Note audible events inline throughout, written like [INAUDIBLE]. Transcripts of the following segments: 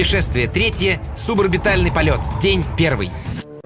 Путешествие третье. Суборбитальный полет. День первый.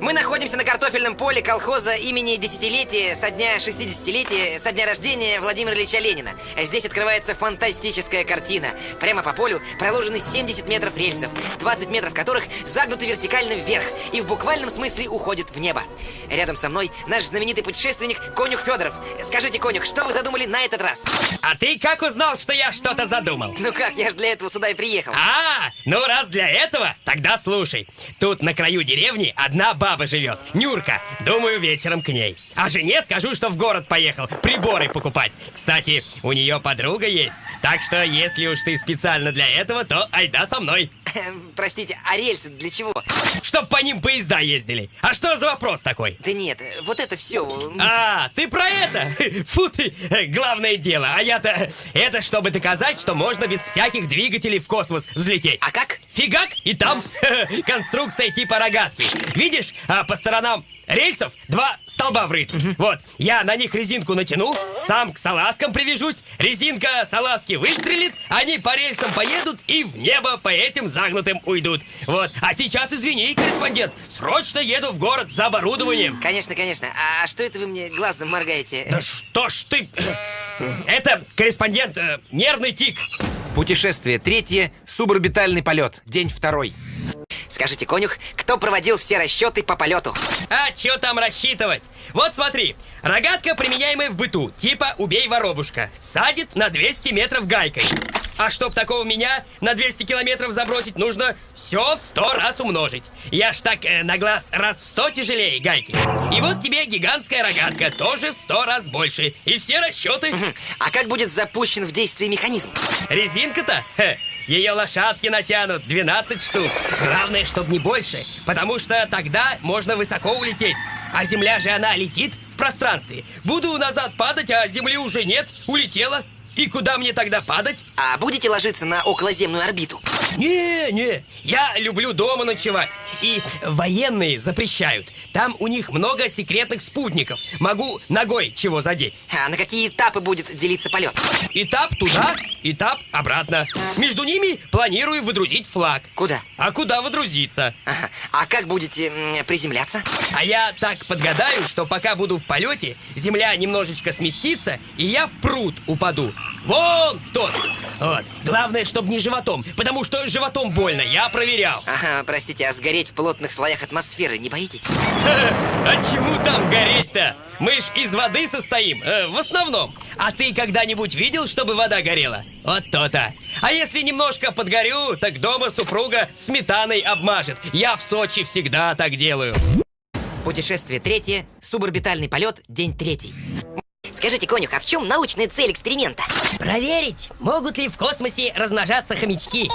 Мы находимся на картофельном поле колхоза имени десятилетия со дня 60-летия, со дня рождения Владимира Ильича Ленина. Здесь открывается фантастическая картина. Прямо по полю проложены 70 метров рельсов, 20 метров которых загнуты вертикально вверх и в буквальном смысле уходят в небо. Рядом со мной наш знаменитый путешественник Конюх Федоров. Скажите, Конюх, что вы задумали на этот раз? А ты как узнал, что я что-то задумал? Ну как, я же для этого сюда и приехал. А, ну раз для этого, тогда слушай. Тут на краю деревни одна баба живет, Нюрка. Думаю, вечером к ней. А жене скажу, что в город поехал приборы покупать. Кстати, у нее подруга есть. Так что, если уж ты специально для этого, то айда со мной. [LAUGHS] Простите, а рельсы для чего? Чтоб по ним поезда ездили. А что за вопрос такой? Да нет, вот это все. А, ты про это? [LAUGHS] Фу ты, э, главное дело. А я-то... Это чтобы доказать, что можно без всяких двигателей в космос взлететь. А как? Фигак, и там [LAUGHS] конструкция типа рогатки. Видишь, а по сторонам рельсов два столба врыт. Вот, я на них резинку натяну, сам к салазкам привяжусь, резинка салазки выстрелит, они по рельсам поедут и в небо по этим загнутым уйдут. Вот, а сейчас, извини, корреспондент, срочно еду в город за оборудованием. Конечно, конечно. А что это вы мне глазом моргаете? Да что ж ты... Это, корреспондент, э, нервный тик. Путешествие третье. Суборбитальный полет. День второй. Скажите, конюх, кто проводил все расчеты по полету? А что там рассчитывать? Вот смотри, рогатка, применяемая в быту, типа «убей воробушка», садит на 200 метров гайкой. А чтоб такого меня на 200 километров забросить, нужно все в 100 раз умножить. Я ж так э, на глаз раз в 100 тяжелее гайки. И вот тебе гигантская рогатка, тоже в 100 раз больше. И все расчеты. А как будет запущен в действие механизм? Резинка-то? Ее лошадки натянут 12 штук. Главное, чтобы не больше, потому что тогда можно высоко улететь. А земля же она летит в пространстве. Буду назад падать, а земли уже нет, улетела. И куда мне тогда падать? А будете ложиться на околоземную орбиту? Не, не, я люблю дома ночевать. И военные запрещают. Там у них много секретных спутников. Могу ногой чего задеть. А на какие этапы будет делиться полет? Этап туда, этап обратно. Между ними планирую выдрузить флаг. Куда? А куда выдрузиться? Ага. А как будете м, приземляться? А я так подгадаю, что пока буду в полете, земля немножечко сместится, и я в пруд упаду. Вон тот. Вот. Главное, чтобы не животом, потому что животом больно, я проверял. Ага, простите, а сгореть в плотных слоях атмосферы не боитесь? [LAUGHS] А чему там гореть-то? Мы ж из воды состоим, э, в основном. А ты когда-нибудь видел, чтобы вода горела? Вот то-то. А если немножко подгорю, так дома супруга сметаной обмажет. Я в Сочи всегда так делаю. Путешествие третье, суборбитальный полет, день третий. Скажите, конюх, а в чем научная цель эксперимента? Проверить, могут ли в космосе размножаться хомячки.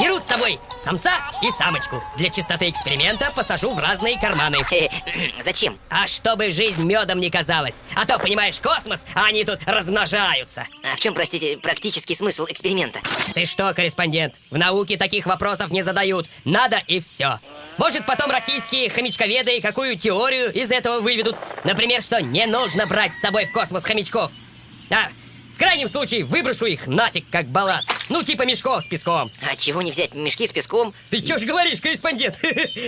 Беру с собой самца и самочку. Для чистоты эксперимента посажу в разные карманы. Э, [CLEARS THROAT] Зачем? А чтобы жизнь медом не казалась. А то, понимаешь, космос, а они тут размножаются. А в чем, простите, практический смысл эксперимента? Ты что, корреспондент, в науке таких вопросов не задают. Надо и все. Может, потом российские хомячковеды какую теорию из этого выведут. Например, что не нужно брать с собой в космос хомячков. А, крайнем случае, выброшу их нафиг как балласт. Ну, типа мешков с песком. А чего не взять мешки с песком? Ты что ж говоришь, корреспондент? [LAUGHS]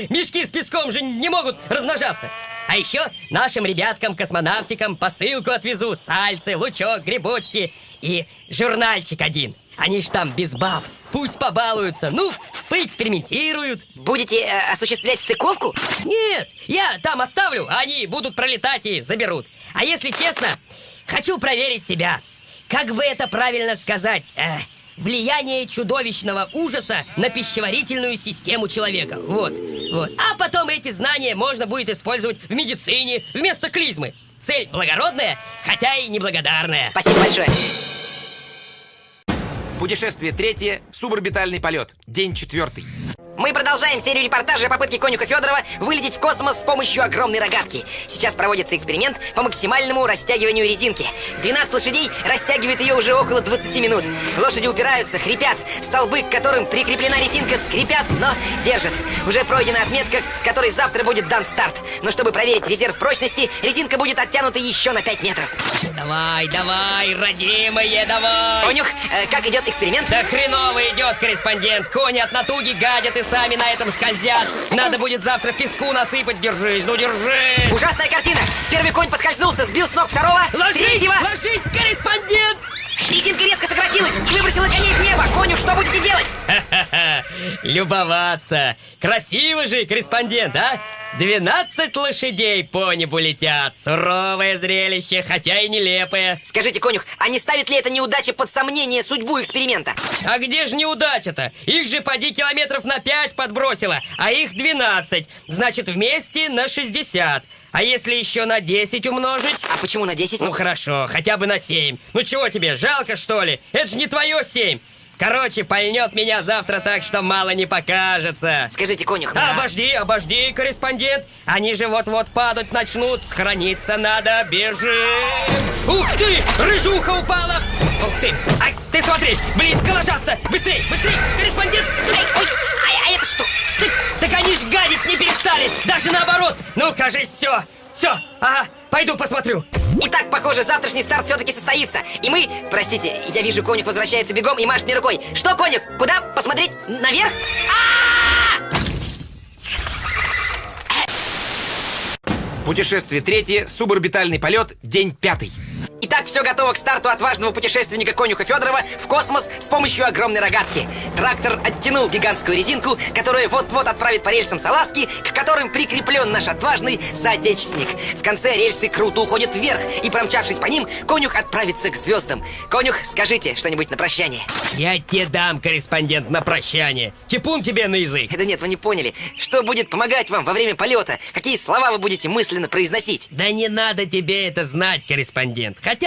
Мешки с песком же не могут размножаться. А еще нашим ребяткам-космонавтикам посылку отвезу. Сальцы, лучок, грибочки и журнальчик один. Они ж там без баб. Пусть побалуются. Ну, поэкспериментируют. Будете э, осуществлять стыковку? Нет, я там оставлю, а они будут пролетать и заберут. А если честно, хочу проверить себя. Как бы это правильно сказать? Э, влияние чудовищного ужаса на пищеварительную систему человека. Вот, вот. А потом эти знания можно будет использовать в медицине вместо клизмы. Цель благородная, хотя и неблагодарная. Спасибо большое. Путешествие третье. Суборбитальный полет. День четвертый. Мы продолжаем серию репортажей о попытке конюха Федорова вылететь в космос с помощью огромной рогатки. Сейчас проводится эксперимент по максимальному растягиванию резинки. 12 лошадей растягивают ее уже около 20 минут. Лошади упираются, хрипят. Столбы, к которым прикреплена резинка, скрипят, но держат. Уже пройдена отметка, с которой завтра будет дан старт. Но чтобы проверить резерв прочности, резинка будет оттянута еще на 5 метров. Давай, давай, родимые, давай! Конюх, э, как идет эксперимент? Да хреново идет, корреспондент. Кони от натуги гадят и сами на этом скользят. Надо будет завтра песку насыпать. Держись, ну держись. Ужасная картина! Первый конь поскользнулся, сбил с ног второго, Ложись, третьего. ложись, корреспондент! Резинка резко сократилась и выбросила коней в небо. Конюх, что будете делать? Ха-ха-ха, любоваться. Красиво же, корреспондент, а? 12 лошадей по небу летят. Суровое зрелище, хотя и нелепое. Скажите, конюх, а не ставит ли эта неудача под сомнение судьбу эксперимента? А где же неудача-то? Их же поди километров на 5 подбросило, а их 12. Значит, вместе на 60. А если еще на 10 умножить? А почему на 10? Ну хорошо, хотя бы на 7. Ну чего тебе, жалко что ли? Это же не твое 7. Короче, пальнет меня завтра так, что мало не покажется. Скажите, конюх, а- обожди, обожди, корреспондент. Они же вот-вот падать начнут. Схорониться надо, бежим. Ух ты, рыжуха упала. Ух ты, ай, ты смотри, близко ложатся. Быстрей, быстрей, корреспондент. Ай, ой, а, а это что? Ты- так они ж гадить не перестали, даже наоборот. Ну, кажись, все, все, ага, пойду посмотрю. Итак, похоже, завтрашний старт все-таки состоится. И мы, простите, я вижу, конюх возвращается бегом и машет мне рукой. Что, конюх? Куда? Посмотреть? Наверх? Путешествие третье, суборбитальный полет, день пятый. Итак, все готово к старту отважного путешественника конюха Федорова в космос с помощью огромной рогатки. Трактор оттянул гигантскую резинку, которая вот-вот отправит по рельсам салазки, к которым прикреплен наш отважный соотечественник. В конце рельсы круто уходят вверх, и промчавшись по ним, конюх отправится к звездам. Конюх, скажите что-нибудь на прощание. Я тебе дам, корреспондент, на прощание. Типун тебе на язык. Да нет, вы не поняли. Что будет помогать вам во время полета? Какие слова вы будете мысленно произносить? Да не надо тебе это знать, корреспондент. Хотя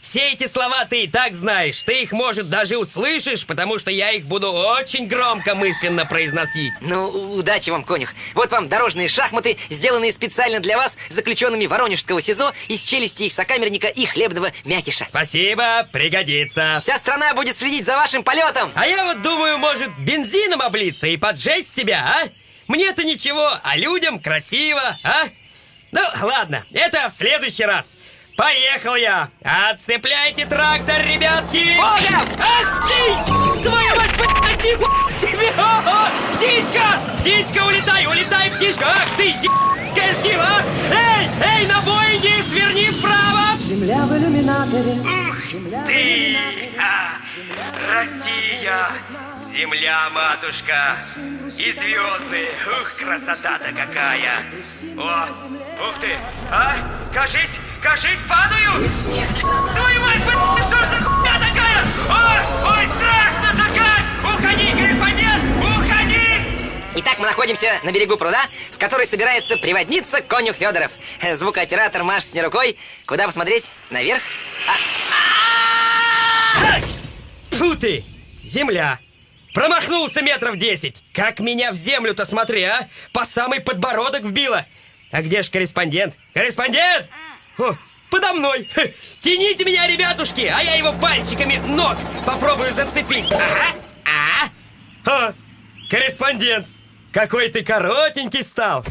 все эти слова ты и так знаешь. Ты их, может, даже услышишь, потому что я их буду очень громко мысленно произносить. Ну, удачи вам, конюх. Вот вам дорожные шахматы, сделанные специально для вас заключенными Воронежского СИЗО из челюсти их сокамерника и хлебного мякиша. Спасибо, пригодится. Вся страна будет следить за вашим полетом. А я вот думаю, может, бензином облиться и поджечь себя, а? Мне-то ничего, а людям красиво, а? Ну, ладно, это в следующий раз. Поехал я! Отцепляйте трактор, ребятки! Богом! Ах! Твою мать, блядь, нихуя себе! Птичка! Птичка, улетай, улетай, птичка! Ах ты, ебская сила! а! Эй, эй, на Боинге, сверни вправо! Земля в иллюминаторе. Ух ты! А, Россия! Земля, матушка! И звезды! Ух, красота-то какая! О, ух ты! А, кажись, кажись, падаю! Твою мать, блядь, что ж за находимся на берегу пруда, в который собирается приводниться конюх Федоров. [LAUGHS] Звукооператор машет мне рукой. Куда посмотреть? Наверх? Фу ты! Земля! Промахнулся метров десять! Как меня в землю-то смотри, а? По самый подбородок вбило! А где ж корреспондент? Корреспондент! О, подо мной! [LAUGHS] Тяните меня, ребятушки, а я его пальчиками ног попробую зацепить! Ага! А! А! Корреспондент! Какой ты коротенький стал!